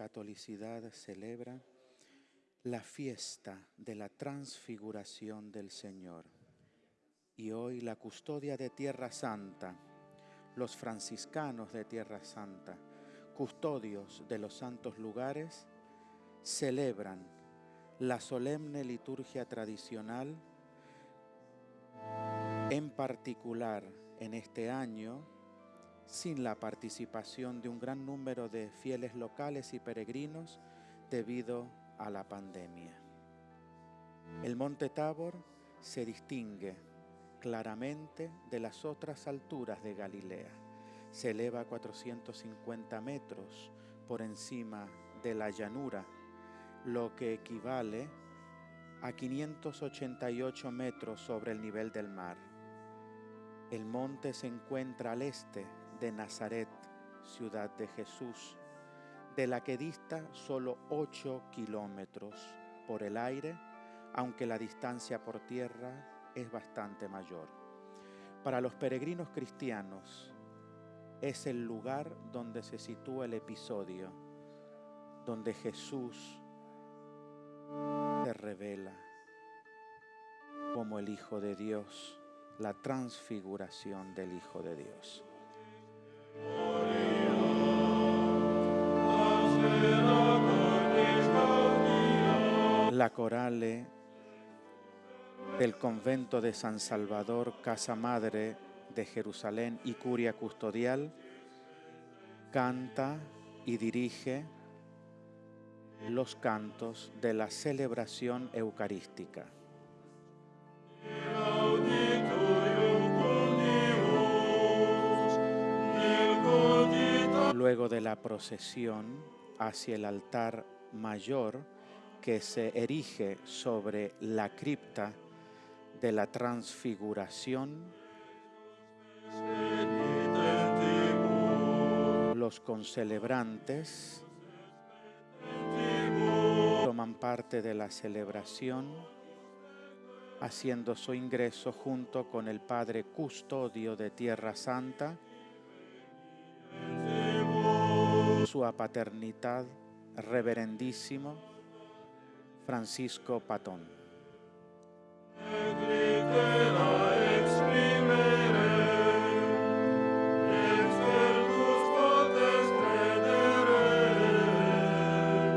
catolicidad celebra la fiesta de la transfiguración del Señor. Y hoy la custodia de Tierra Santa, los franciscanos de Tierra Santa, custodios de los santos lugares, celebran la solemne liturgia tradicional, en particular en este año, sin la participación de un gran número de fieles locales y peregrinos debido a la pandemia. El monte Tabor se distingue claramente de las otras alturas de Galilea. Se eleva a 450 metros por encima de la llanura, lo que equivale a 588 metros sobre el nivel del mar. El monte se encuentra al este de Nazaret, ciudad de Jesús, de la que dista solo 8 kilómetros por el aire, aunque la distancia por tierra es bastante mayor. Para los peregrinos cristianos es el lugar donde se sitúa el episodio, donde Jesús se revela como el Hijo de Dios, la transfiguración del Hijo de Dios. La corale del convento de San Salvador, Casa Madre de Jerusalén y Curia Custodial, canta y dirige los cantos de la celebración eucarística. Luego de la procesión hacia el altar mayor que se erige sobre la cripta de la transfiguración, los concelebrantes toman parte de la celebración haciendo su ingreso junto con el Padre Custodio de Tierra Santa, su paternidad reverendísimo Francisco Patón.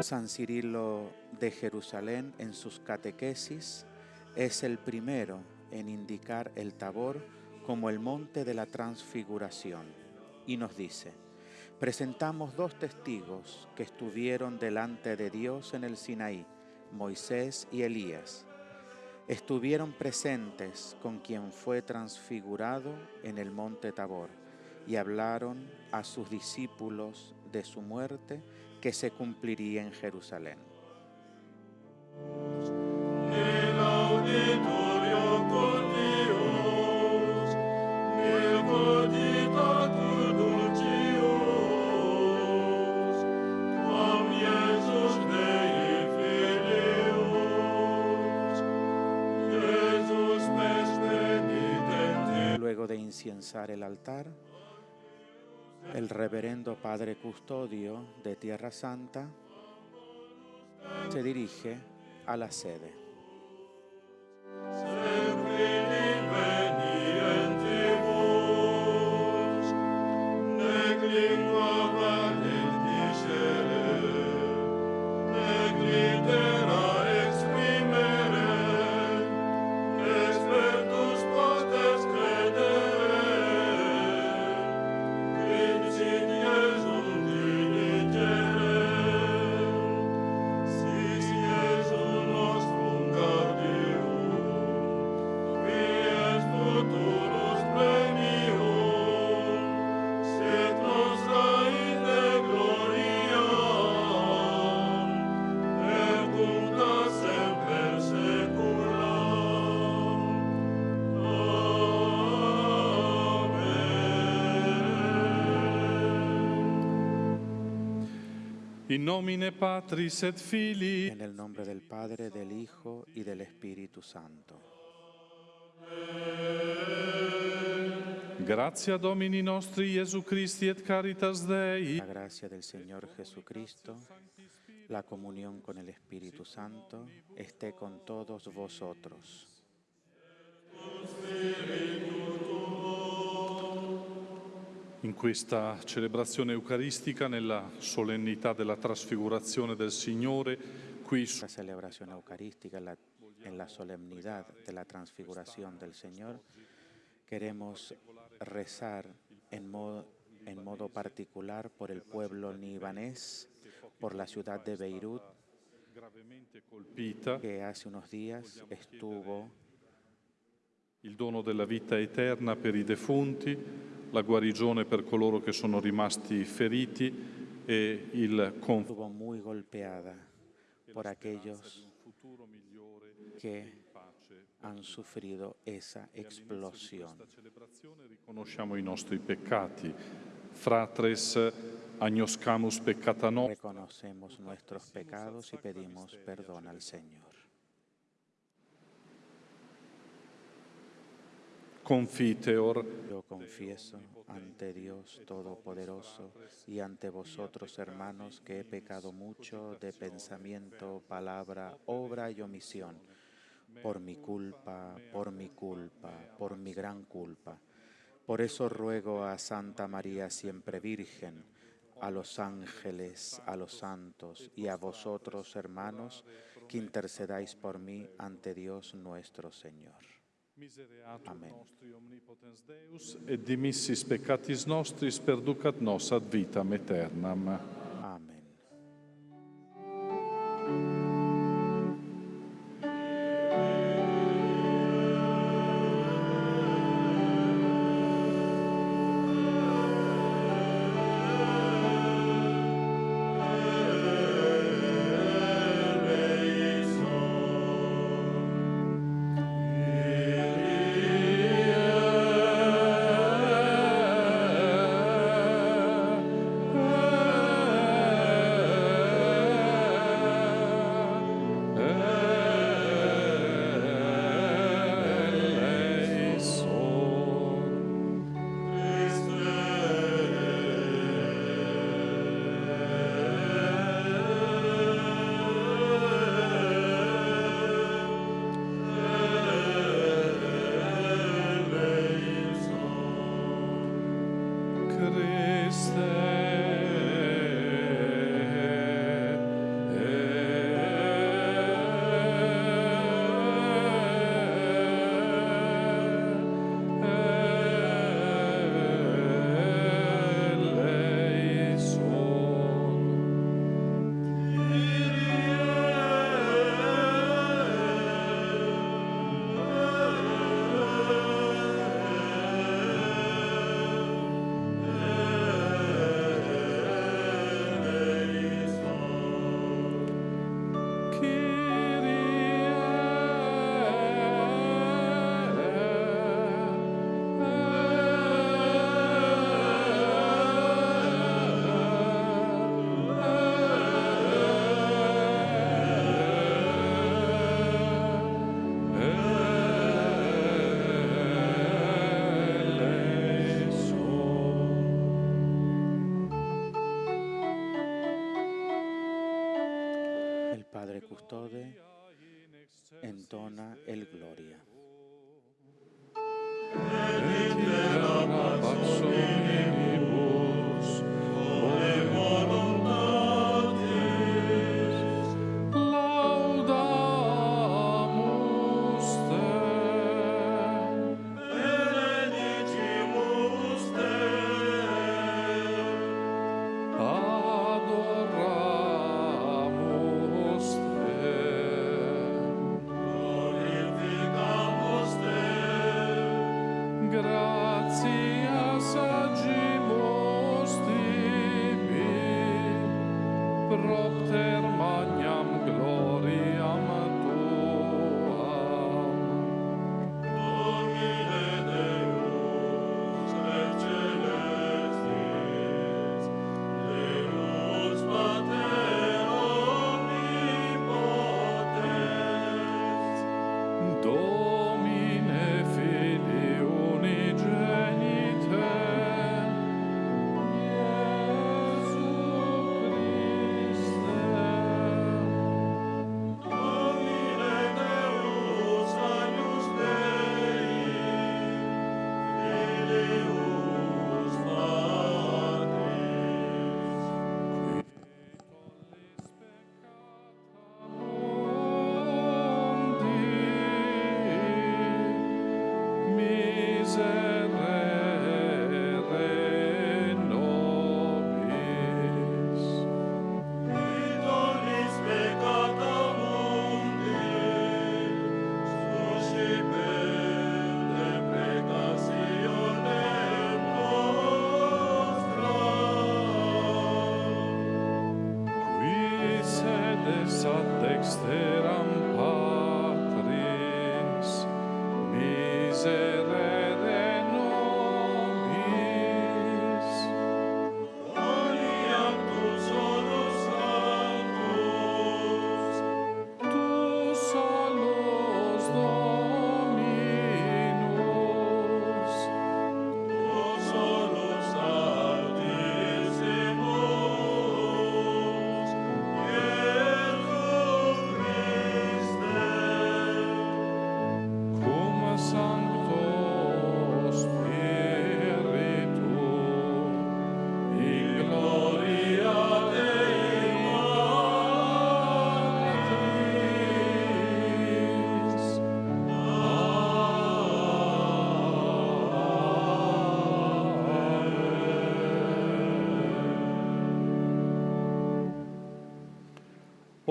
San Cirilo de Jerusalén en sus catequesis es el primero en indicar el Tabor como el monte de la transfiguración y nos dice, presentamos dos testigos que estuvieron delante de Dios en el Sinaí, Moisés y Elías. Estuvieron presentes con quien fue transfigurado en el monte Tabor y hablaron a sus discípulos de su muerte que se cumpliría en Jerusalén. El altar, el reverendo Padre Custodio de Tierra Santa se dirige a la sede. Nomine Patris et Filii. En el nombre del Padre, del Hijo y del Espíritu Santo. Gratia Domini nostri Iesu Christi et caritas Dei, La gracia del Señor Jesucristo, la comunión con el Espíritu Santo, esté con todos vosotros. In questa celebrazione eucaristica, nella solennità della trasfigurazione del Signore, qui su La celebración eucarística en la, en la solemnidad de la transfiguración del Señor, queremos rezar en modo, en modo particular por el pueblo libanés, por la ciudad de Beirut, gravemente colpita, que hace unos días estuvo il dono della vita eterna per i defunti, la guarigione per coloro che sono rimasti feriti e il conforto estuvo muy golpeada por aquellos que han sufrido esa explosión. riconosciamo i nostri peccati. Fratres agnoscamus peccata nostra. Reconocemos nuestros pecados y pedimos perdón al Señor. Confiteor Yo confieso ante Dios Todopoderoso y ante vosotros, hermanos, que he pecado mucho de pensamiento, palabra, obra y omisión, por mi culpa, por mi culpa, por mi gran culpa. Por eso ruego a Santa María siempre Virgen, a los ángeles, a los santos y a vosotros, hermanos, que intercedáis por mí ante Dios nuestro Señor. Misereatur Amen. nostri omnipotens Deus et dimissis peccatis nostris perducat nos ad vitam aeternam. Amén. Propter magnam gloriam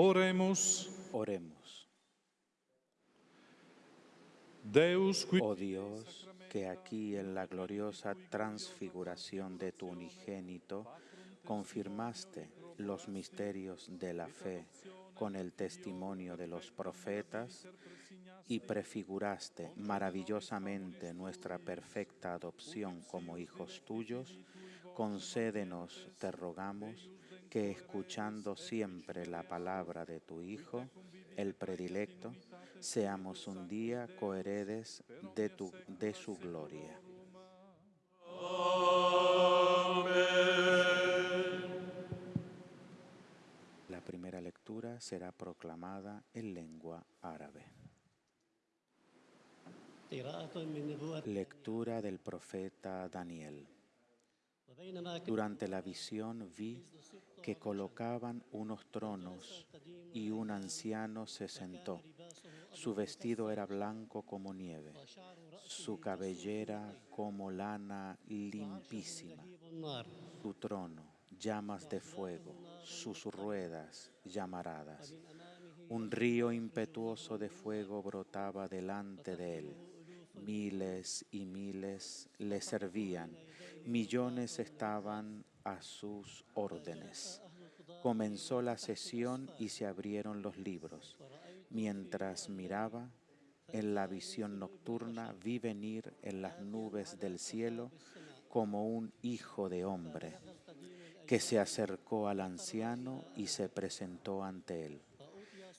Oremos. Deus qui Oh Dios, que aquí en la gloriosa transfiguración de tu unigénito confirmaste los misterios de la fe con el testimonio de los profetas y prefiguraste maravillosamente nuestra perfecta adopción como hijos tuyos, concédenos, te rogamos, que escuchando siempre la palabra de tu Hijo, el predilecto, seamos un día coheredes de, tu, de su gloria. La primera lectura será proclamada en lengua árabe. Lectura del profeta Daniel. Durante la visión vi que colocaban unos tronos y un anciano se sentó. Su vestido era blanco como nieve, su cabellera como lana limpísima, su trono llamas de fuego, sus ruedas llamaradas. Un río impetuoso de fuego brotaba delante de él. Miles y miles le servían, millones estaban a sus órdenes. Comenzó la sesión y se abrieron los libros. Mientras miraba, en la visión nocturna vi venir en las nubes del cielo como un hijo de hombre, que se acercó al anciano y se presentó ante él.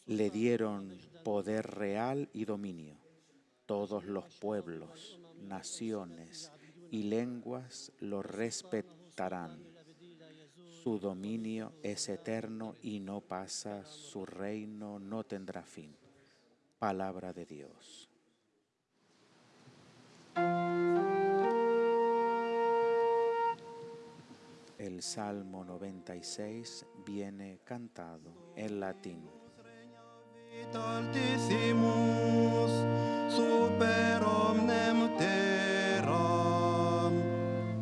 Le dieron poder real y dominio. Todos los pueblos, naciones y lenguas lo respetarán. Su dominio es eterno y no pasa, su reino no tendrá fin. Palabra de Dios. El Salmo 96 viene cantado en latín.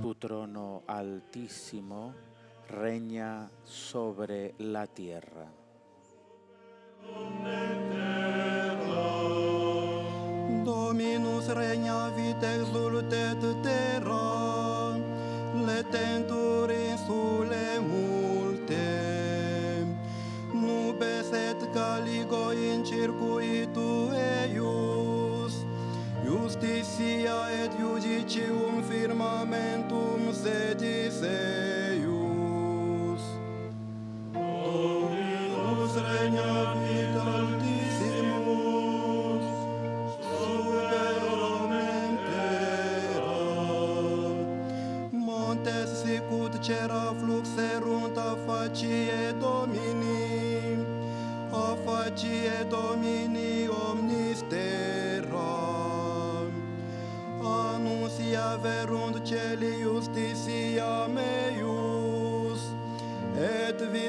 Tu trono altísimo reña sobre la tierra. Dominus regnavit exultet terra, letentur insule multe. Nubes et caligo in circuitu eius, justitia et judicium firmamentum sedis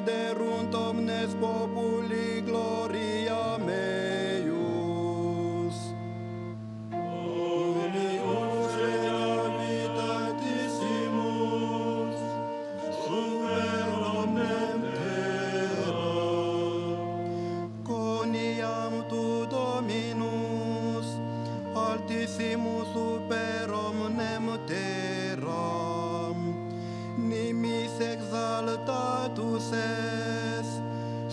et viderunt omnes super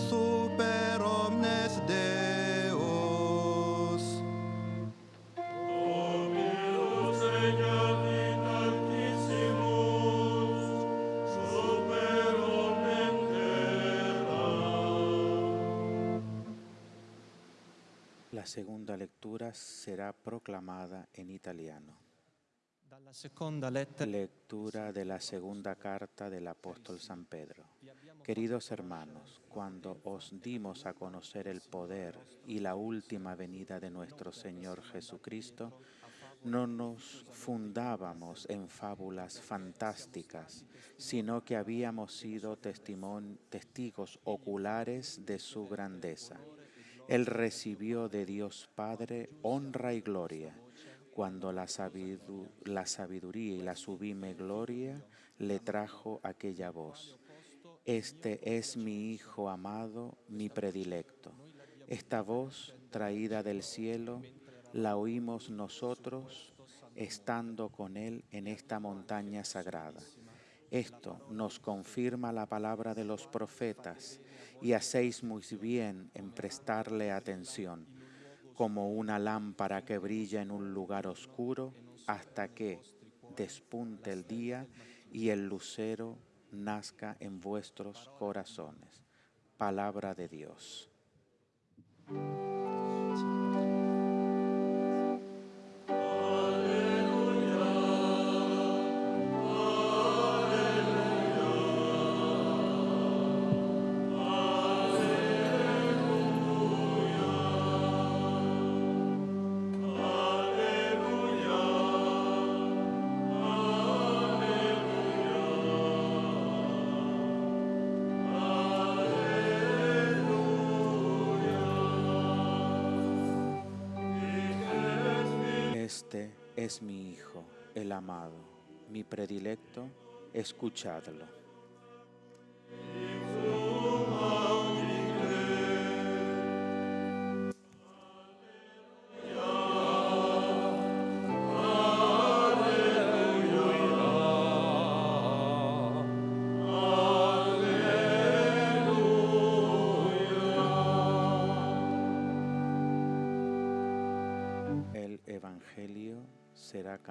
super. La segunda lectura será proclamada en italiano. Lectura de la segunda carta del apóstol San Pedro. Queridos hermanos, cuando os dimos a conocer el poder y la última venida de nuestro Señor Jesucristo, no nos fundábamos en fábulas fantásticas, sino que habíamos sido testigos oculares de su grandeza. Él recibió de Dios Padre honra y gloria, cuando la, la sabiduría y la sublime gloria le trajo aquella voz. Este es mi Hijo amado, mi predilecto. Esta voz traída del cielo la oímos nosotros estando con Él en esta montaña sagrada. Esto nos confirma la palabra de los profetas y hacéis muy bien en prestarle atención, como una lámpara que brilla en un lugar oscuro hasta que despunte el día y el lucero nazca en vuestros corazones. Palabra de Dios. Este es mi Hijo, el amado, mi predilecto, escuchadlo.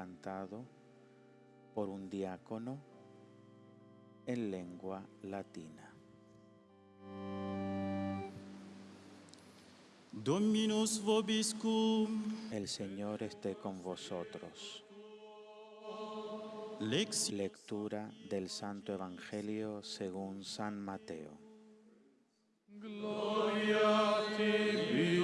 Cantado por un diácono en lengua latina. Dominus vobiscum, El Señor esté con vosotros. lex Lectura del Santo Evangelio según San Mateo. Gloria a tibi,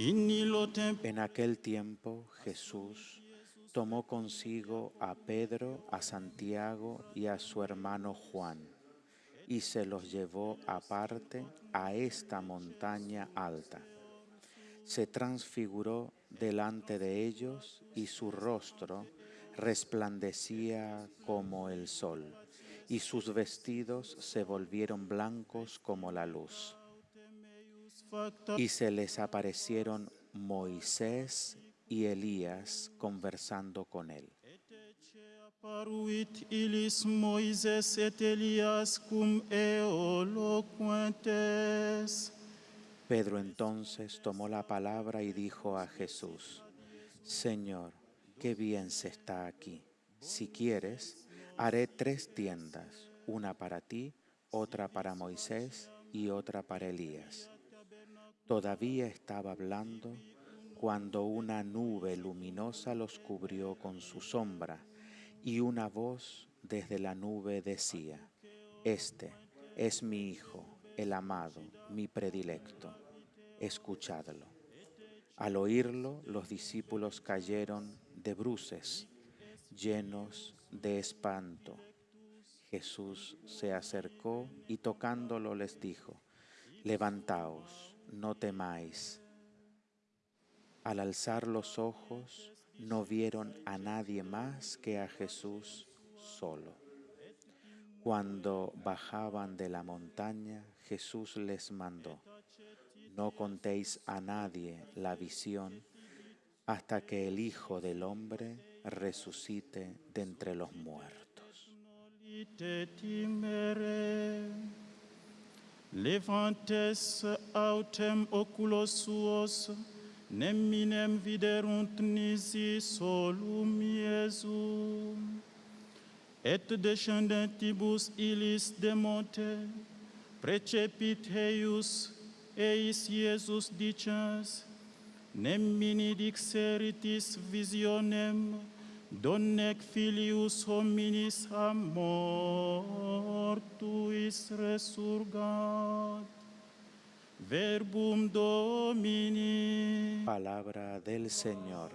En aquel tiempo Jesús tomó consigo a Pedro, a Santiago y a su hermano Juan, y se los llevó aparte a esta montaña alta. Se transfiguró delante de ellos y su rostro resplandecía como el sol, y sus vestidos se volvieron blancos como la luz. Y se les aparecieron Moisés y Elías conversando con él. Pedro entonces tomó la palabra y dijo a Jesús, Señor, qué bien se está aquí. Si quieres, haré tres tiendas, una para ti, otra para Moisés y otra para Elías. Todavía estaba hablando cuando una nube luminosa los cubrió con su sombra y una voz desde la nube decía, Este es mi Hijo, el amado, mi predilecto, escuchadlo. Al oírlo, los discípulos cayeron de bruces, llenos de espanto. Jesús se acercó y tocándolo les dijo, Levantaos, no temáis. Al alzar los ojos, no vieron a nadie más que a Jesús solo. Cuando bajaban de la montaña, Jesús les mandó, no contéis a nadie la visión hasta que el Hijo del Hombre resucite de entre los muertos. levantes autem oculos suos, neminem viderunt nisi solum Iesum. Et descendentibus illis de monte, precepit heius, eis Iesus dicens, nemini dixeritis visionem, Donec filius hominis a mortuis resurgat. Verbum Domini. Palabra del Señor.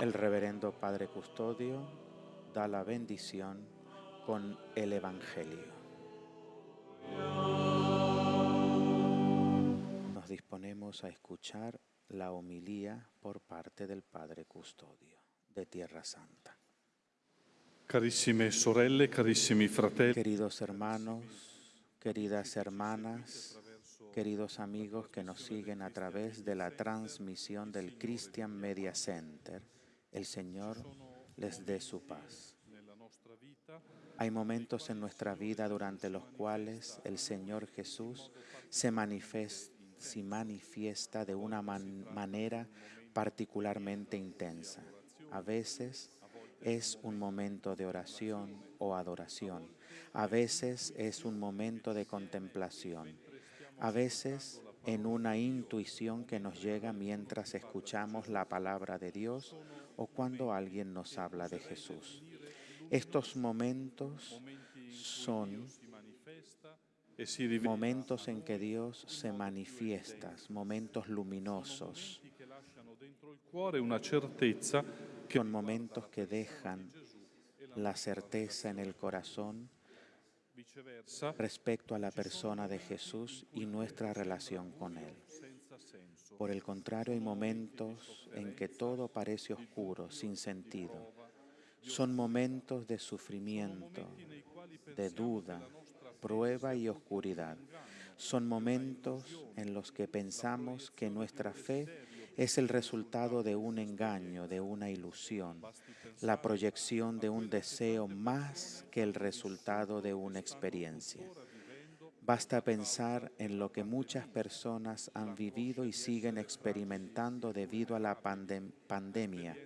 El reverendo Padre Custodio da la bendición con el Evangelio. Nos disponemos a escuchar la homilía por parte del Padre Custodio de Tierra Santa. Carissime sorelle, carissimi fratelli, Queridos hermanos, queridas hermanas, queridos amigos que nos siguen a través de la transmisión del Christian Media Center, el Señor les dé su paz. Hay momentos en nuestra vida durante los cuales el Señor Jesús se manifes- se manifiesta de una man- manera particularmente intensa. A veces es un momento de oración o adoración. A veces es un momento de contemplación. A veces en una intuición que nos llega mientras escuchamos la palabra de Dios o cuando alguien nos habla de Jesús. Estos momentos son momentos en que Dios se manifiesta, momentos luminosos, son momentos que dejan la certeza en el corazón respecto a la persona de Jesús y nuestra relación con Él. Por el contrario, hay momentos en que todo parece oscuro, sin sentido. Son momentos de sufrimiento, de duda, prueba y oscuridad. Son momentos en los que pensamos que nuestra fe es el resultado de un engaño, de una ilusión, la proyección de un deseo más que el resultado de una experiencia. Basta pensar en lo que muchas personas han vivido y siguen experimentando debido a la pandem- pandemia.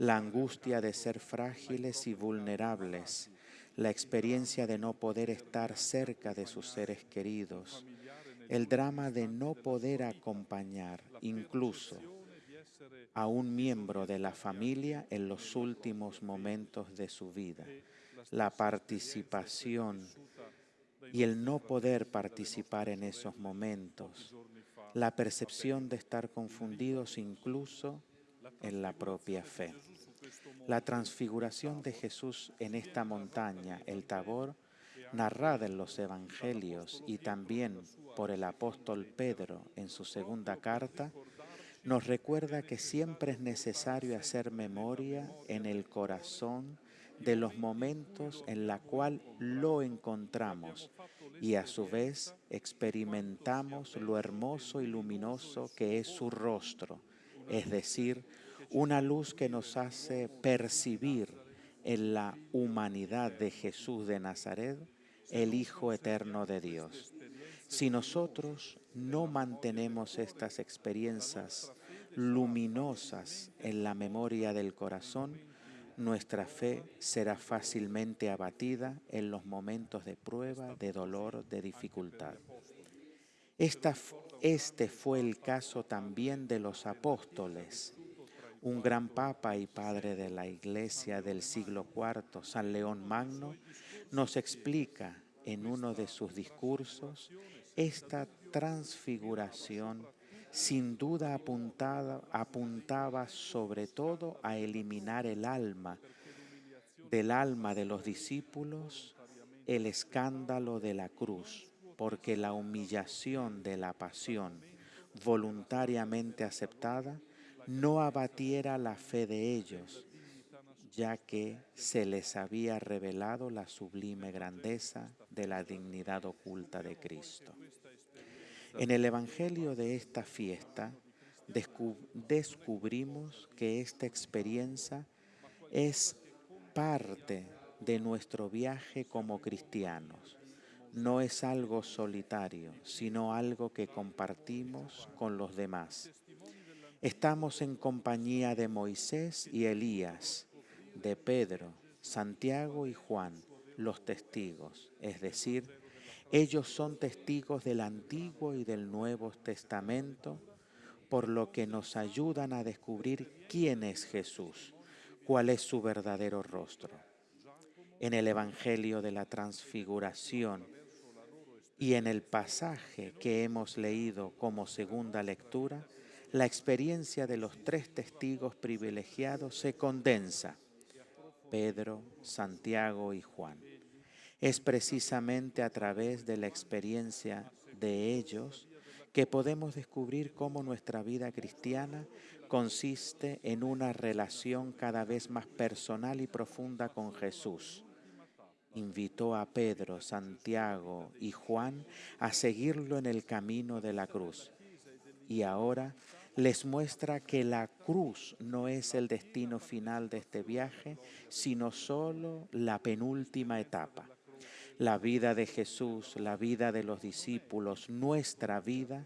La angustia de ser frágiles y vulnerables, la experiencia de no poder estar cerca de sus seres queridos, el drama de no poder acompañar incluso a un miembro de la familia en los últimos momentos de su vida, la participación y el no poder participar en esos momentos, la percepción de estar confundidos incluso en la propia fe. La transfiguración de Jesús en esta montaña, el Tabor, narrada en los Evangelios y también por el apóstol Pedro en su segunda carta, nos recuerda que siempre es necesario hacer memoria en el corazón de los momentos en la cual lo encontramos y a su vez experimentamos lo hermoso y luminoso que es su rostro, es decir, una luz que nos hace percibir en la humanidad de Jesús de Nazaret el Hijo eterno de Dios. Si nosotros no mantenemos estas experiencias luminosas en la memoria del corazón, nuestra fe será fácilmente abatida en los momentos de prueba, de dolor, de dificultad. Este fue el caso también de los apóstoles. Un gran papa y padre de la iglesia del siglo IV, San León Magno, nos explica en uno de sus discursos esta transfiguración sin duda apuntada, apuntaba sobre todo a eliminar el alma del alma de los discípulos el escándalo de la cruz, porque la humillación de la pasión voluntariamente aceptada no abatiera la fe de ellos, ya que se les había revelado la sublime grandeza de la dignidad oculta de Cristo. En el Evangelio de esta fiesta descu- descubrimos que esta experiencia es parte de nuestro viaje como cristianos. No es algo solitario, sino algo que compartimos con los demás. Estamos en compañía de Moisés y Elías, de Pedro, Santiago y Juan, los testigos, es decir, ellos son testigos del Antiguo y del Nuevo Testamento, por lo que nos ayudan a descubrir quién es Jesús, cuál es su verdadero rostro. En el Evangelio de la Transfiguración y en el pasaje que hemos leído como segunda lectura, la experiencia de los tres testigos privilegiados se condensa, Pedro, Santiago y Juan. Es precisamente a través de la experiencia de ellos que podemos descubrir cómo nuestra vida cristiana consiste en una relación cada vez más personal y profunda con Jesús. Invitó a Pedro, Santiago y Juan a seguirlo en el camino de la cruz. Y ahora les muestra que la cruz no es el destino final de este viaje, sino solo la penúltima etapa. La vida de Jesús, la vida de los discípulos, nuestra vida,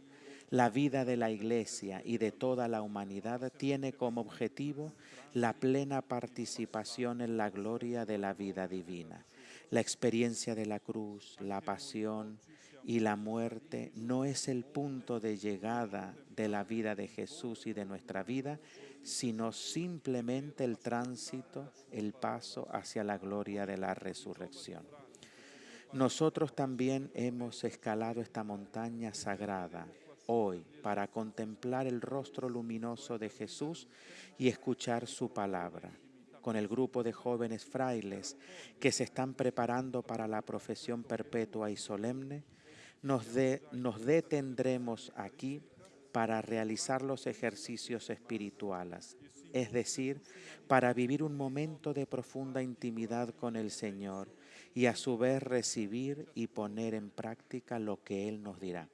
la vida de la iglesia y de toda la humanidad tiene como objetivo la plena participación en la gloria de la vida divina. La experiencia de la cruz, la pasión y la muerte no es el punto de llegada de la vida de Jesús y de nuestra vida, sino simplemente el tránsito, el paso hacia la gloria de la resurrección. Nosotros también hemos escalado esta montaña sagrada hoy para contemplar el rostro luminoso de Jesús y escuchar su palabra. Con el grupo de jóvenes frailes que se están preparando para la profesión perpetua y solemne, nos, detendremos aquí para realizar los ejercicios espirituales, es decir, para vivir un momento de profunda intimidad con el Señor y a su vez recibir y poner en práctica lo que Él nos dirá.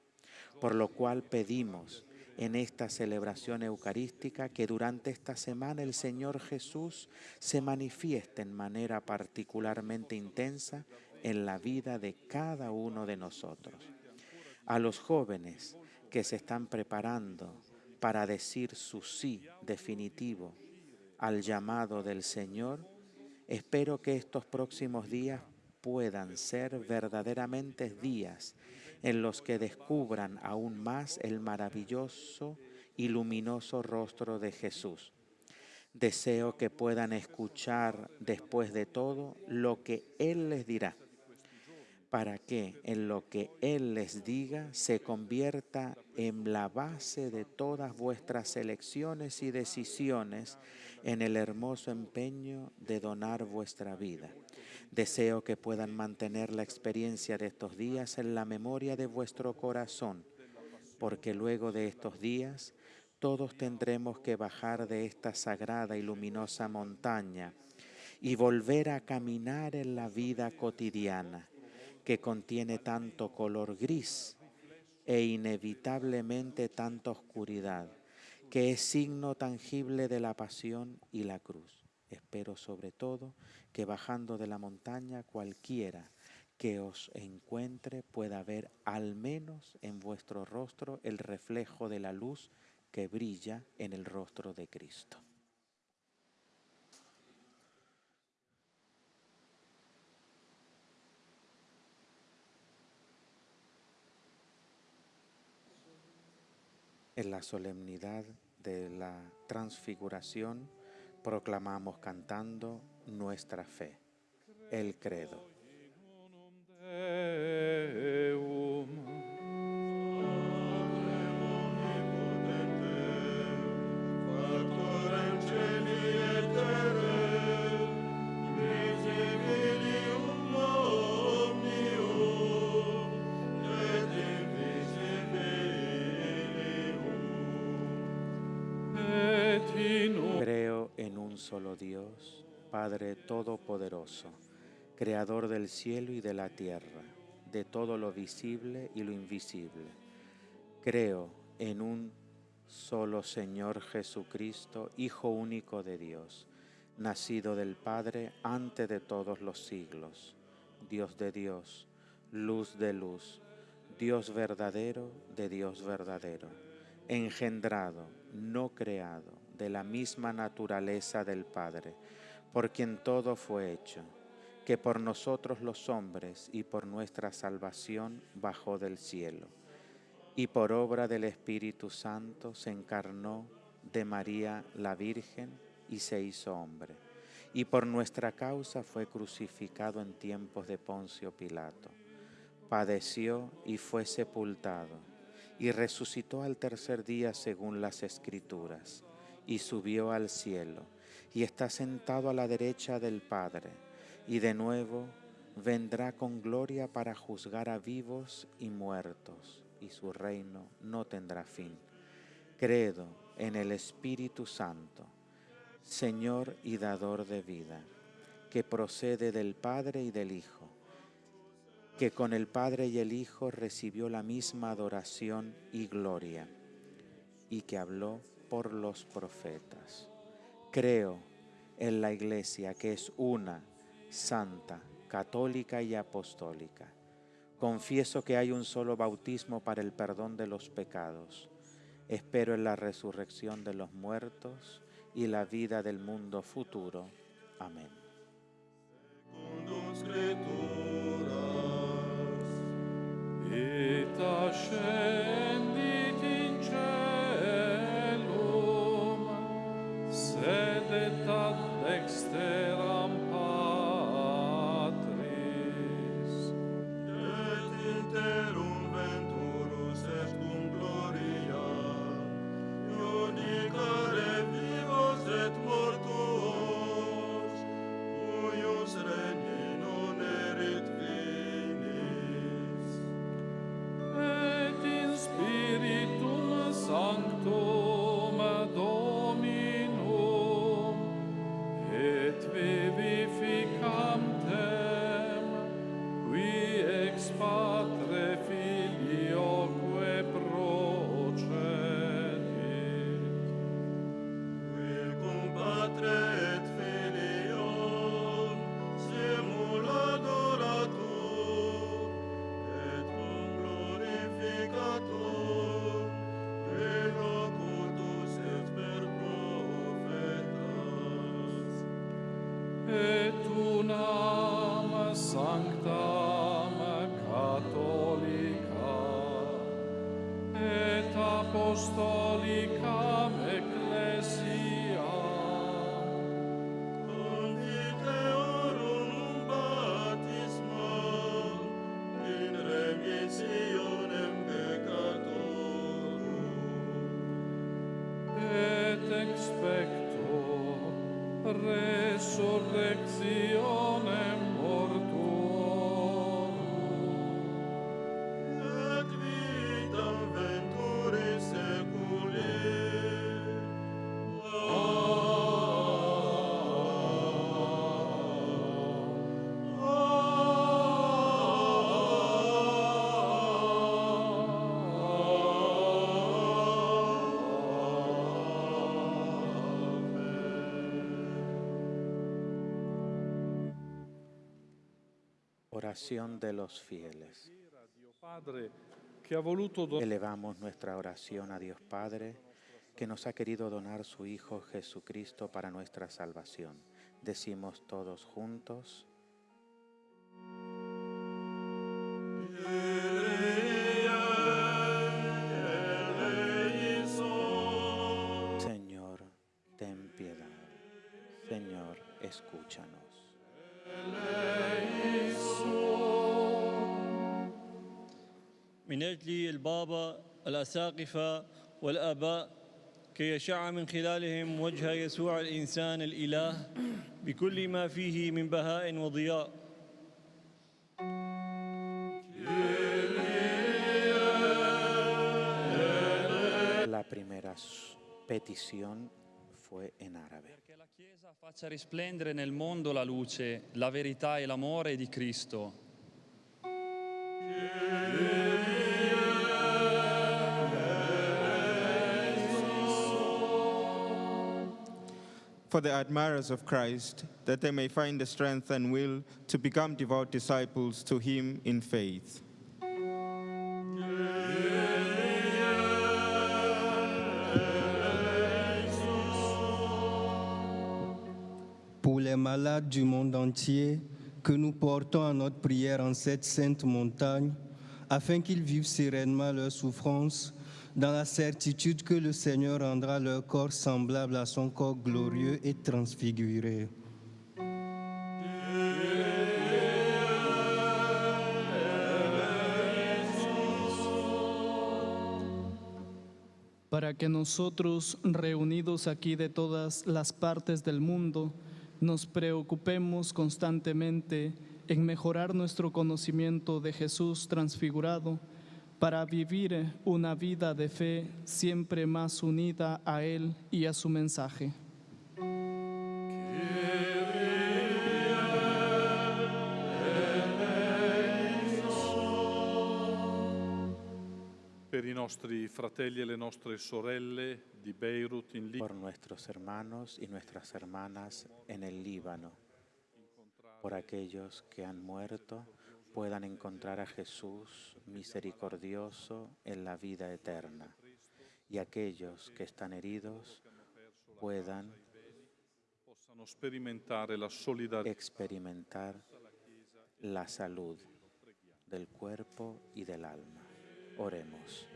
Por lo cual pedimos en esta celebración eucarística que durante esta semana el Señor Jesús se manifieste en manera particularmente intensa en la vida de cada uno de nosotros. A los jóvenes que se están preparando para decir su sí definitivo al llamado del Señor, espero que estos próximos días puedan ser verdaderamente días en los que descubran aún más el maravilloso y luminoso rostro de Jesús. Deseo que puedan escuchar después de todo lo que Él les dirá, para que en lo que Él les diga se convierta en la base de todas vuestras elecciones y decisiones en el hermoso empeño de donar vuestra vida Deseo que puedan mantener la experiencia de estos días en la memoria de vuestro corazón, porque luego de estos días todos tendremos que bajar de esta sagrada y luminosa montaña y volver a caminar en la vida cotidiana que contiene tanto color gris e inevitablemente tanta oscuridad, que es signo tangible de la pasión y la cruz. Espero sobre todo que bajando de la montaña cualquiera que os encuentre pueda ver al menos en vuestro rostro el reflejo de la luz que brilla en el rostro de Cristo. En la solemnidad de la transfiguración, proclamamos cantando nuestra fe, el credo. Padre Todopoderoso, Creador del cielo y de la tierra, de todo lo visible y lo invisible. Creo en un solo Señor Jesucristo, Hijo único de Dios, nacido del Padre antes de todos los siglos, Dios de Dios, luz de luz, Dios verdadero de Dios verdadero, engendrado, no creado de la misma naturaleza del Padre, por quien todo fue hecho, que por nosotros los hombres y por nuestra salvación bajó del cielo, y por obra del Espíritu Santo se encarnó de María la Virgen y se hizo hombre, y por nuestra causa fue crucificado en tiempos de Poncio Pilato, padeció y fue sepultado y resucitó al tercer día según las escrituras, y subió al cielo, y está sentado a la derecha del Padre, y de nuevo vendrá con gloria para juzgar a vivos y muertos, y su reino no tendrá fin. Credo en el Espíritu Santo, Señor y dador de vida, que procede del Padre y del Hijo que con el Padre y el Hijo recibió la misma adoración y gloria, y que habló por los profetas. Creo en la Iglesia que es una, santa, católica y apostólica. Confieso que hay un solo bautismo para el perdón de los pecados. Espero en la resurrección de los muertos y la vida del mundo futuro. Amén. sede tad dextera see. Oración de los fieles. Elevamos nuestra oración a Dios Padre, que nos ha querido donar su Hijo Jesucristo para nuestra salvación. Decimos todos juntos, البابا الأساقفة والآباء كي يشع من خلالهم وجه يسوع الإنسان الإله بكل ما فيه من بهاء وضياء La primera s- petición fue en árabe. Perché la Chiesa faccia risplendere nel mondo la luce, la verità e l'amore di Cristo. For the admirers of Christ, that they may find the strength and will to become devout disciples to him in faith. pour les malades du monde entier que nous portons à notre prière en cette sainte montagne, afin qu'ils vivent sereinement leur souffrance, dans la certitude que le Seigneur rendra leur corps semblable à son corps glorieux et transfiguré. para que nosotros, reunidos aquí de todas las partes del mundo, nos preocupemos constantemente en mejorar nuestro conocimiento de Jesús transfigurado para vivir una vida de fe siempre más unida a Él y a su mensaje. Per i nostri fratelli e le nostre sorelle di Beirut in Libano. por nuestros hermanos y nuestras hermanas en el Líbano, por aquellos que han muerto puedan encontrar a Jesús misericordioso en la vida eterna y aquellos que están heridos puedan experimentar la salud del cuerpo y del alma. Oremos.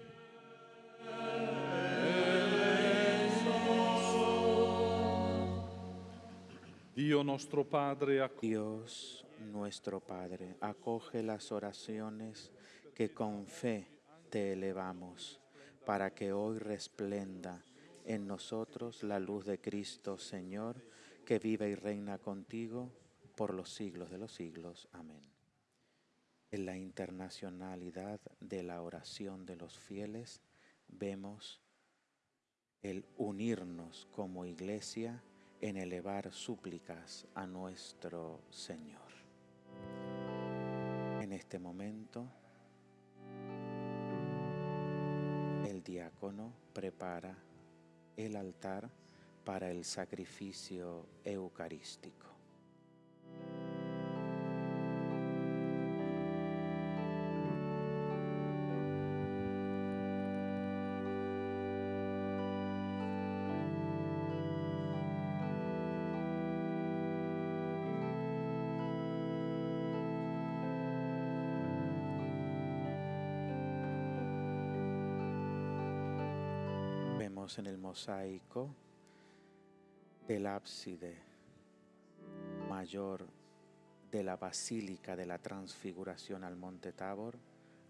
Dios nuestro Padre, acoge las oraciones que con fe te elevamos, para que hoy resplenda en nosotros la luz de Cristo, Señor, que vive y reina contigo por los siglos de los siglos. Amén. En la internacionalidad de la oración de los fieles vemos el unirnos como iglesia en elevar súplicas a nuestro Señor. Este momento, el diácono prepara el altar para el sacrificio eucarístico. Mosaico del ábside mayor de la Basílica de la Transfiguración al Monte Tabor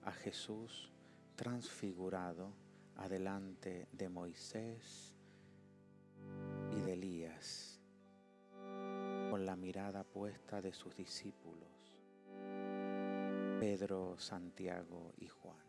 a Jesús transfigurado adelante de Moisés y de Elías, con la mirada puesta de sus discípulos, Pedro, Santiago y Juan.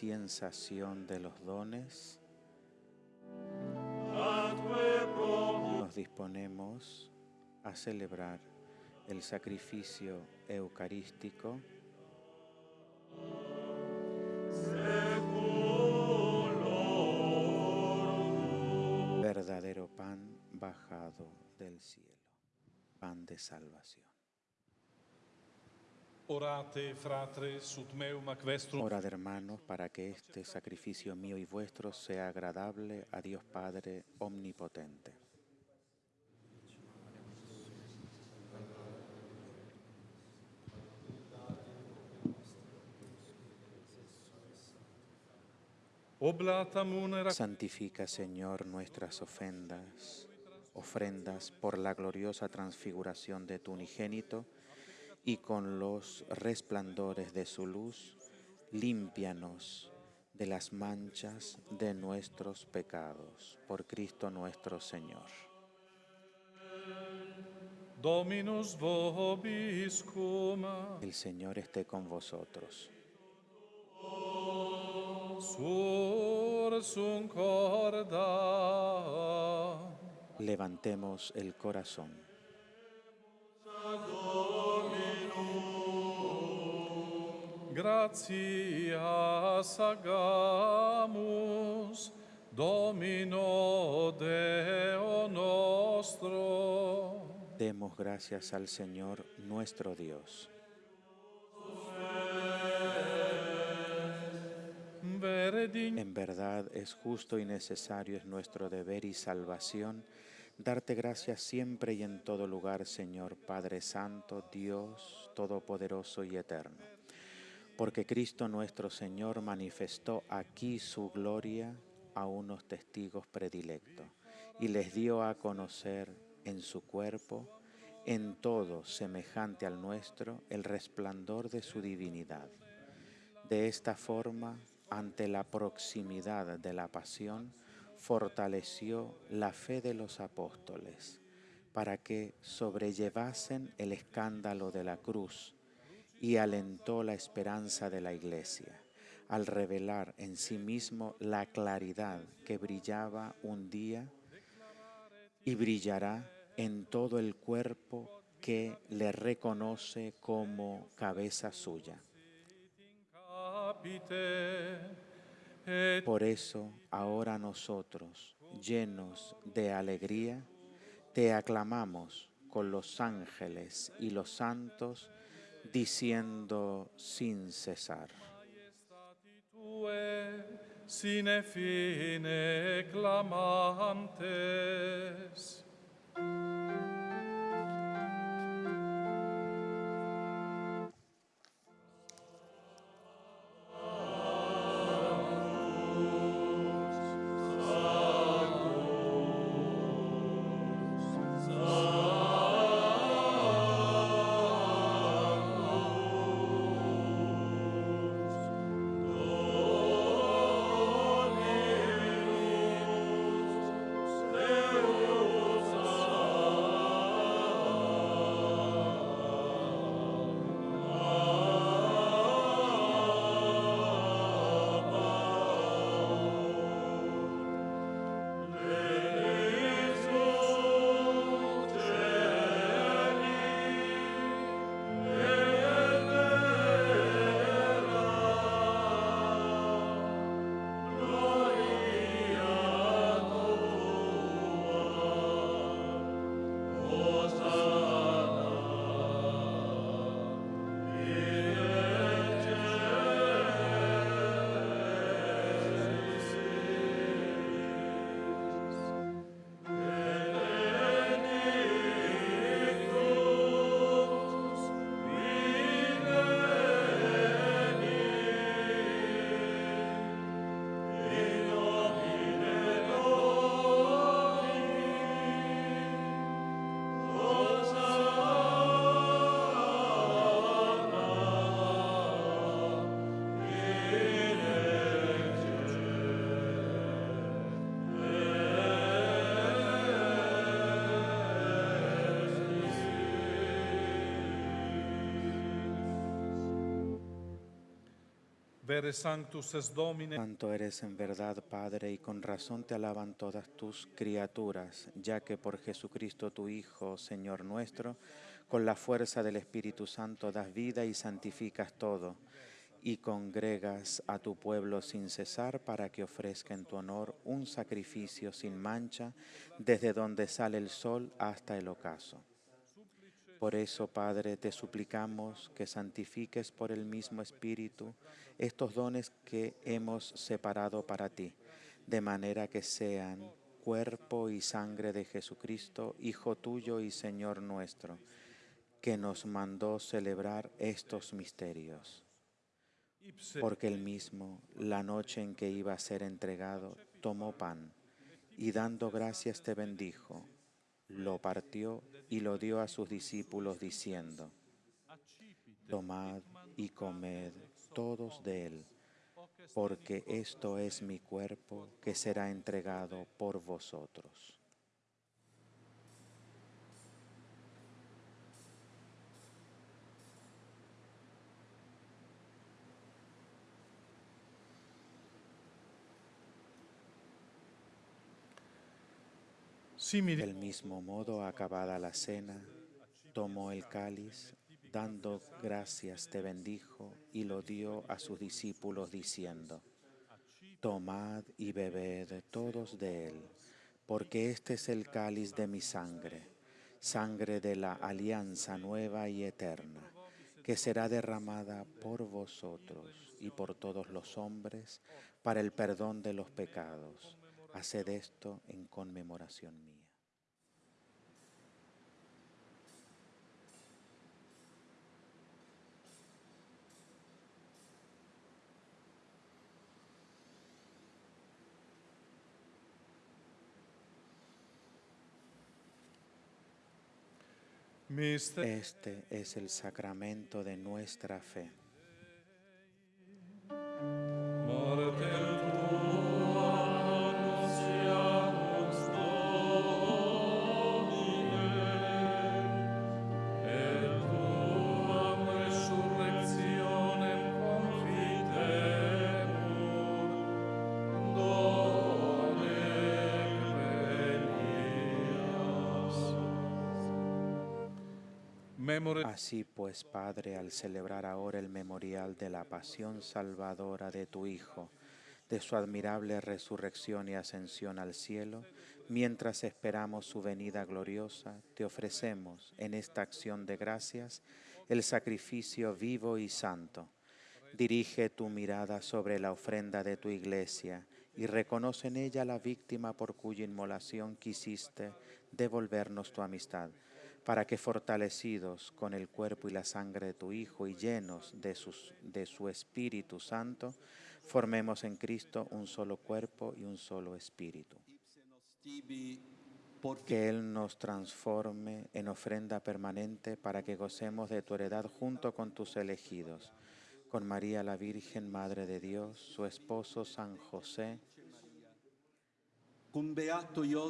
La inciensación de los dones, nos disponemos a celebrar el sacrificio eucarístico verdadero pan bajado del cielo, pan de salvación. Orate, fratres, ut meum ac vestrum Orad hermanos para que este sacrificio mío y vuestro sea agradable a Dios Padre Omnipotente. Santifica, Señor, nuestras ofendas, ofrendas por la gloriosa transfiguración de tu unigénito y con los resplandores de su luz, límpianos de las manchas de nuestros pecados. Por Cristo nuestro Señor. Dominus El Señor esté con vosotros. Levantemos el corazón. Gratias agamus, Domino Deo nostro. Demos gracias al Señor nuestro Dios. En verdad es justo y necesario, es nuestro deber y salvación, darte gracias siempre y en todo lugar, Señor Padre Santo, Dios Todopoderoso y Eterno. Porque Cristo nuestro Señor manifestó aquí su gloria a unos testigos predilectos y les dio a conocer en su cuerpo, en todo semejante al nuestro, el resplandor de su divinidad. De esta forma, ante la proximidad de la pasión, fortaleció la fe de los apóstoles para que sobrellevasen el escándalo de la cruz y alentó la esperanza de la iglesia al revelar en sí mismo la claridad que brillaba un día y brillará en todo el cuerpo que le reconoce como cabeza suya. Por eso, ahora nosotros, llenos de alegría, te aclamamos con los ángeles y los santos, diciendo sin cesar. sine fine clamantes. Vere Domine. Santo eres en verdad, Padre, y con razón te alaban todas tus criaturas, ya que por Jesucristo tu Hijo, Señor nuestro, con la fuerza del Espíritu Santo das vida y santificas todo, y congregas a tu pueblo sin cesar para que ofrezca en tu honor un sacrificio sin mancha, desde donde sale el sol hasta el ocaso. Por eso, Padre, te suplicamos que santifiques por el mismo Espíritu estos dones que hemos separado para ti, de manera que sean cuerpo y sangre de Jesucristo, Hijo tuyo y Señor nuestro, que nos mandó celebrar estos misterios. Porque él mismo, la noche en que iba a ser entregado, tomó pan y dando gracias te bendijo lo partió y lo dio a sus discípulos diciendo, Tomad y comed todos de él, porque esto es mi cuerpo que será entregado por vosotros. Del mismo modo, acabada la cena, tomó el cáliz, dando gracias te bendijo y lo dio a sus discípulos diciendo, Tomad y bebed todos de él, porque este es el cáliz de mi sangre, sangre de la alianza nueva y eterna, que será derramada por vosotros y por todos los hombres para el perdón de los pecados. Haced esto en conmemoración mía. Este es el sacramento de nuestra fe. Así pues, Padre, al celebrar ahora el memorial de la pasión salvadora de tu Hijo, de su admirable resurrección y ascensión al cielo, mientras esperamos su venida gloriosa, te ofrecemos en esta acción de gracias el sacrificio vivo y santo. Dirige tu mirada sobre la ofrenda de tu iglesia y reconoce en ella la víctima por cuya inmolación quisiste devolvernos tu amistad para que fortalecidos con el cuerpo y la sangre de tu Hijo y llenos de, sus, de su Espíritu Santo, formemos en Cristo un solo cuerpo y un solo espíritu. Que Él nos transforme en ofrenda permanente para que gocemos de tu heredad junto con tus elegidos, con María la Virgen, Madre de Dios, su esposo San José,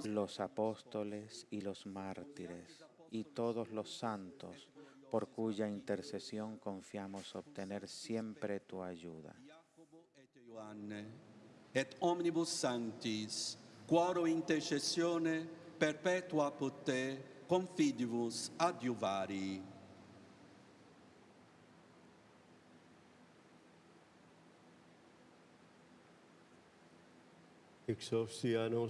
los apóstoles y los mártires y todos los santos, por cuya intercesión confiamos obtener siempre tu ayuda. Et omnibus sanctis, quoro intercessione perpetua pot te, confidibus adiuvari.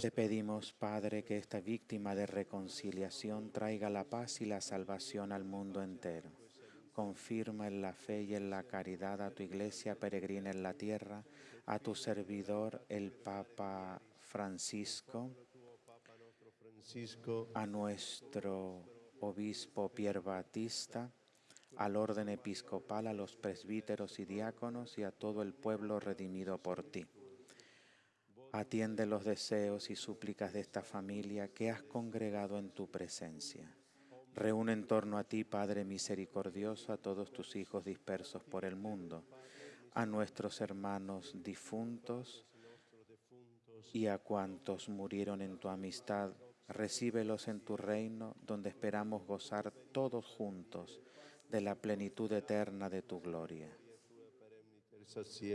Te pedimos, Padre, que esta víctima de reconciliación traiga la paz y la salvación al mundo entero. Confirma en la fe y en la caridad a tu iglesia peregrina en la tierra, a tu servidor el Papa Francisco, a nuestro obispo Pier Batista, al orden episcopal, a los presbíteros y diáconos y a todo el pueblo redimido por ti. Atiende los deseos y súplicas de esta familia que has congregado en tu presencia. Reúne en torno a ti, Padre misericordioso, a todos tus hijos dispersos por el mundo, a nuestros hermanos difuntos y a cuantos murieron en tu amistad. Recíbelos en tu reino, donde esperamos gozar todos juntos de la plenitud eterna de tu gloria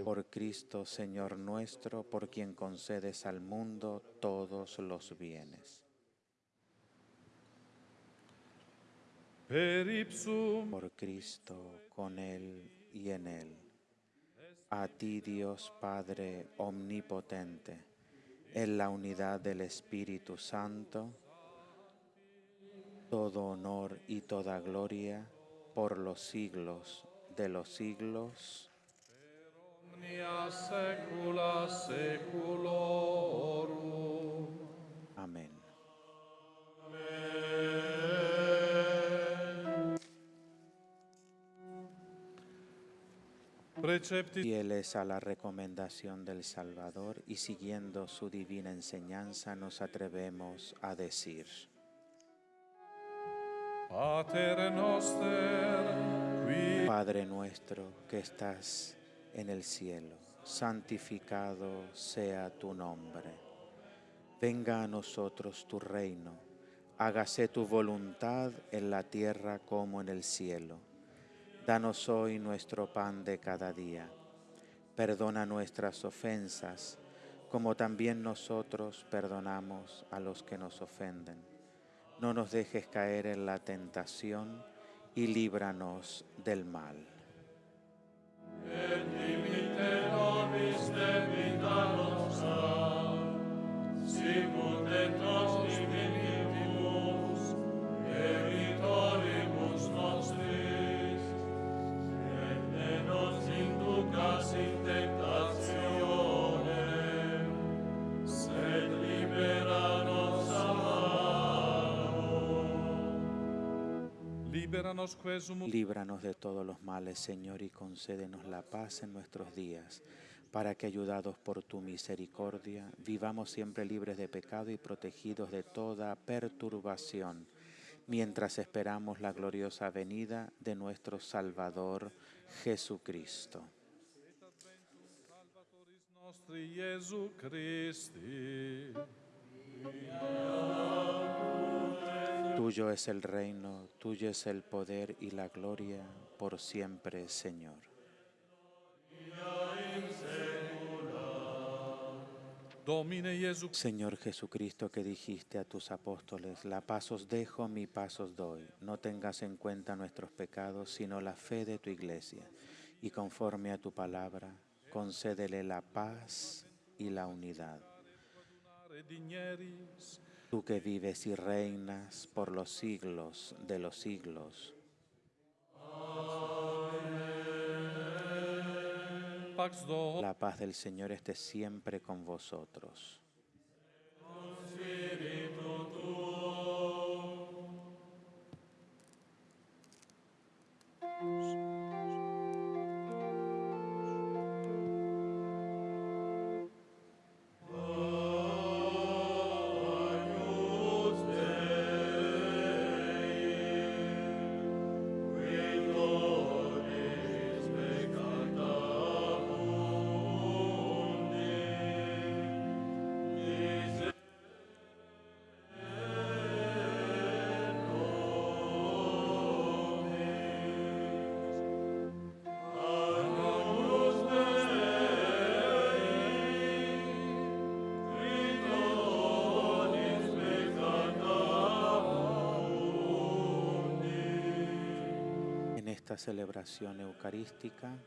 Por Cristo, Señor nuestro, por quien concedes al mundo todos los bienes. Por Cristo, con Él y en Él. A ti, Dios Padre Omnipotente, en la unidad del Espíritu Santo, todo honor y toda gloria por los siglos de los siglos. Omnia saecula saeculorum. Amén. Fieles a la recomendación del Salvador y siguiendo su divina enseñanza nos atrevemos a decir, Pater noster, qui Padre nuestro que estás en el cielo, santificado sea tu nombre. Venga a nosotros tu reino, hágase tu voluntad en la tierra como en el cielo. Danos hoy nuestro pan de cada día. Perdona nuestras ofensas, como también nosotros perdonamos a los que nos ofenden. No nos dejes caer en la tentación y líbranos del mal. et limite nobis Deus Líbranos de todos los males, Señor, y concédenos la paz en nuestros días, para que, ayudados por tu misericordia, vivamos siempre libres de pecado y protegidos de toda perturbación, mientras esperamos la gloriosa venida de nuestro Salvador Jesucristo. Christi. Tuyo es el reino, tuyo es el poder y la gloria por siempre, Señor. Señor Jesucristo, que dijiste a tus apóstoles, la paz os dejo, mi paz os doy. No tengas en cuenta nuestros pecados, sino la fe de tu iglesia. Y conforme a tu palabra, concédele la paz y la unidad. Tú que vives y reinas por los siglos de los siglos. La paz del Señor esté siempre con vosotros. Celebración eucarística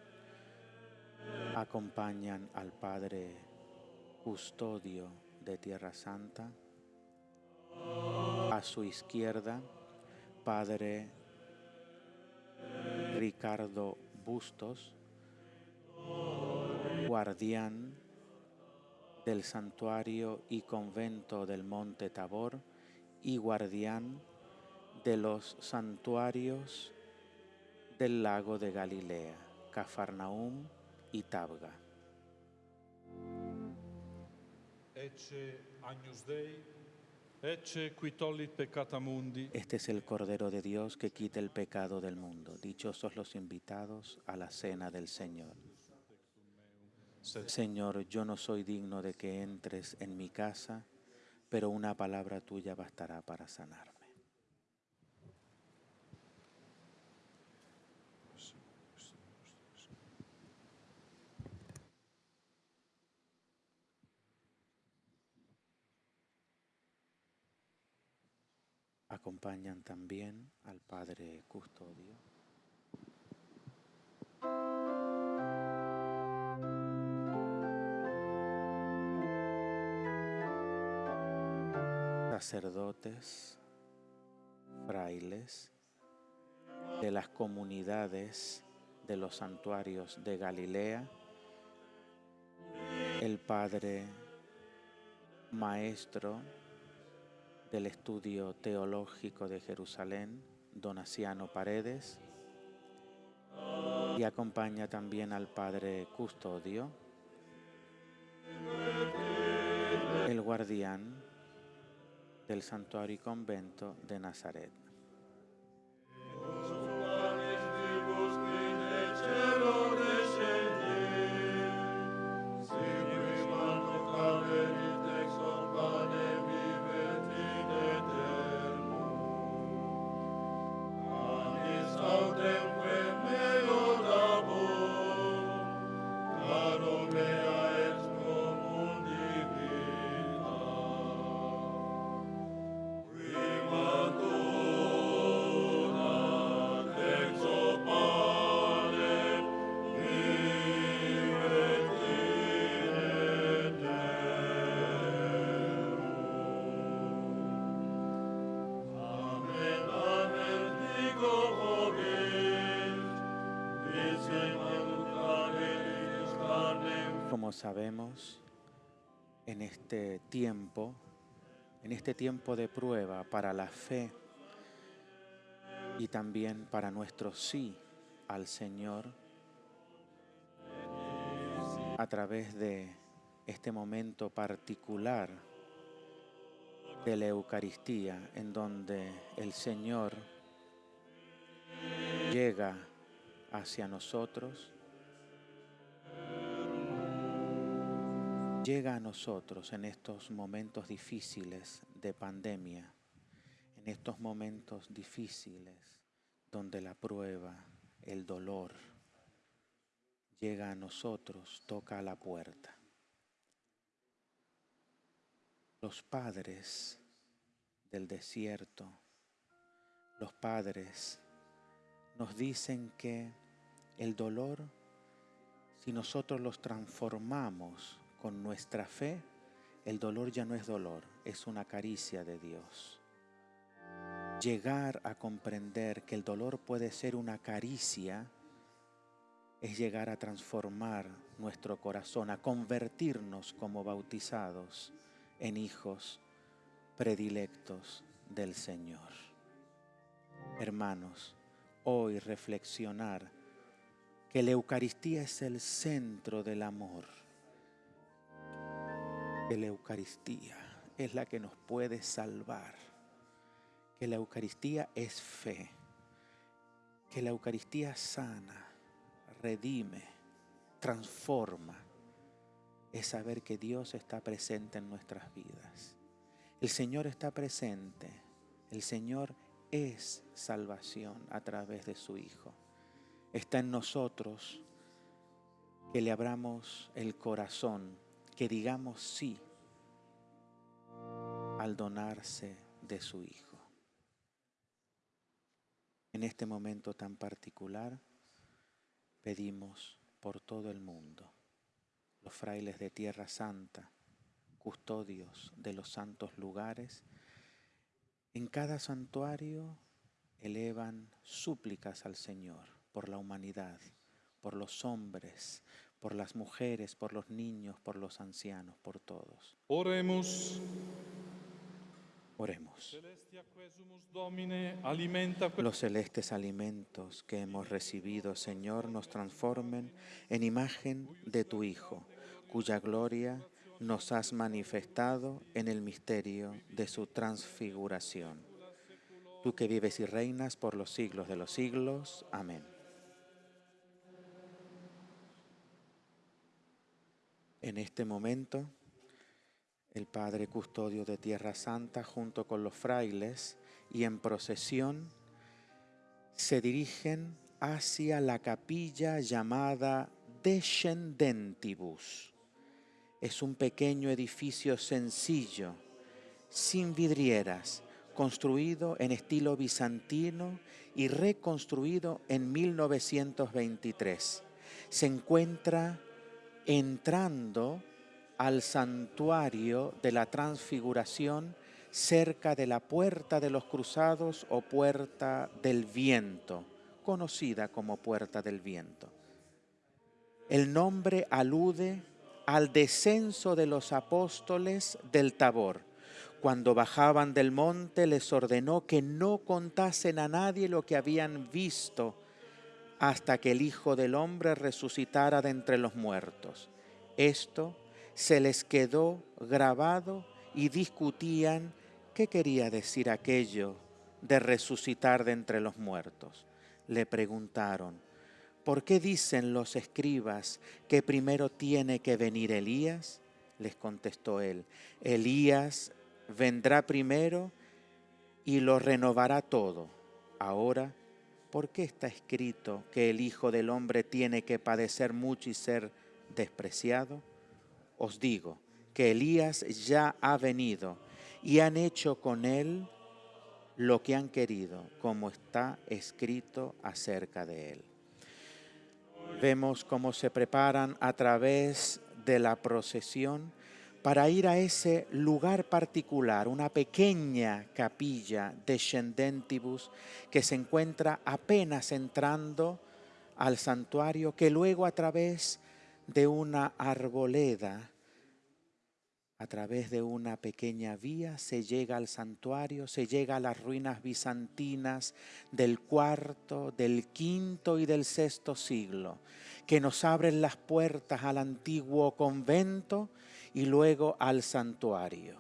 acompañan al Padre Custodio de Tierra Santa, a su izquierda, Padre Ricardo Bustos, guardián del santuario y convento del Monte Tabor y guardián de los santuarios del lago de Galilea, Cafarnaum y Tabga. Este es el Cordero de Dios que quita el pecado del mundo. Dichosos los invitados a la cena del Señor. Señor, yo no soy digno de que entres en mi casa, pero una palabra tuya bastará para sanarme. Acompañan también al Padre Custodio. Sacerdotes, frailes de las comunidades de los santuarios de Galilea, el Padre Maestro del Estudio Teológico de Jerusalén, Donaciano Paredes, y acompaña también al Padre Custodio, el guardián del Santuario y Convento de Nazaret. En este tiempo, en este tiempo de prueba para la fe y también para nuestro sí al Señor, a través de este momento particular de la Eucaristía, en donde el Señor llega hacia nosotros, llega a nosotros en estos momentos difíciles de pandemia, en estos momentos difíciles donde la prueba, el dolor, llega a nosotros, toca a la puerta. Los padres del desierto, los padres nos dicen que el dolor, si nosotros los transformamos con nuestra fe, el dolor ya no es dolor, es una caricia de Dios. Llegar a comprender que el dolor puede ser una caricia es llegar a transformar nuestro corazón, a convertirnos como bautizados en hijos predilectos del Señor. Hermanos, hoy reflexionar que la Eucaristía es el centro del amor que la Eucaristía es la que nos puede salvar, que la Eucaristía es fe, que la Eucaristía sana, redime, transforma, es saber que Dios está presente en nuestras vidas. El Señor está presente, el Señor es salvación a través de su Hijo. Está en nosotros que le abramos el corazón que digamos sí al donarse de su Hijo. En este momento tan particular pedimos por todo el mundo, los frailes de Tierra Santa, custodios de los santos lugares, en cada santuario elevan súplicas al Señor por la humanidad, por los hombres, por las mujeres, por los niños, por los ancianos, por todos. Oremos. Oremos. Los celestes alimentos que hemos recibido, Señor, nos transformen en imagen de tu Hijo, cuya gloria nos has manifestado en el misterio de su transfiguración. Tú que vives y reinas por los siglos de los siglos. Amén. En este momento, el Padre Custodio de Tierra Santa, junto con los frailes y en procesión, se dirigen hacia la capilla llamada Descendentibus. Es un pequeño edificio sencillo, sin vidrieras, construido en estilo bizantino y reconstruido en 1923. Se encuentra entrando al santuario de la transfiguración cerca de la puerta de los cruzados o puerta del viento, conocida como puerta del viento. El nombre alude al descenso de los apóstoles del Tabor. Cuando bajaban del monte les ordenó que no contasen a nadie lo que habían visto hasta que el Hijo del Hombre resucitara de entre los muertos. Esto se les quedó grabado y discutían qué quería decir aquello de resucitar de entre los muertos. Le preguntaron, ¿por qué dicen los escribas que primero tiene que venir Elías? Les contestó él, Elías vendrá primero y lo renovará todo. Ahora, ¿por qué está escrito que el Hijo del Hombre tiene que padecer mucho y ser despreciado? Os digo que Elías ya ha venido y han hecho con él lo que han querido, como está escrito acerca de él. Vemos cómo se preparan a través de la procesión para ir a ese lugar particular, una pequeña capilla de Schendentibus que se encuentra apenas entrando al santuario, que luego a través de una arboleda, a través de una pequeña vía, se llega al santuario, se llega a las ruinas bizantinas del cuarto, del quinto y del sexto siglo, que nos abren las puertas al antiguo convento y luego al santuario.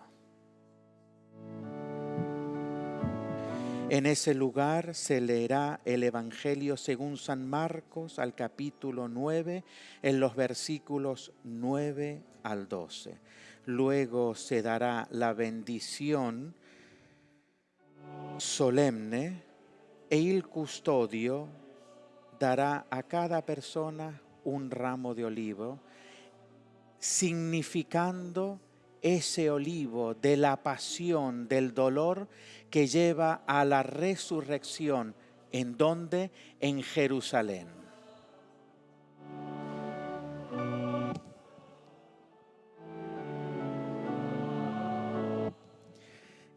En ese lugar se leerá el Evangelio según San Marcos al capítulo 9, en los versículos 9 al 12. Luego se dará la bendición solemne e el custodio dará a cada persona un ramo de olivo significando ese olivo de la pasión, del dolor que lleva a la resurrección. ¿En donde En Jerusalén.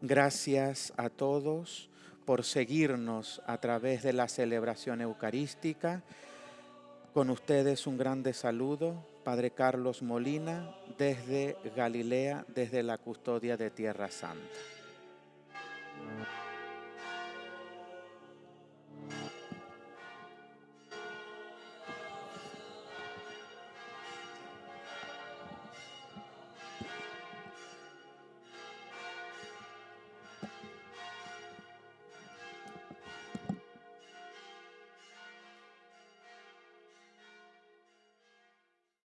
Gracias a todos por seguirnos a través de la celebración eucarística. Con ustedes un grande saludo Padre Carlos Molina, desde Galilea, desde la custodia de Tierra Santa.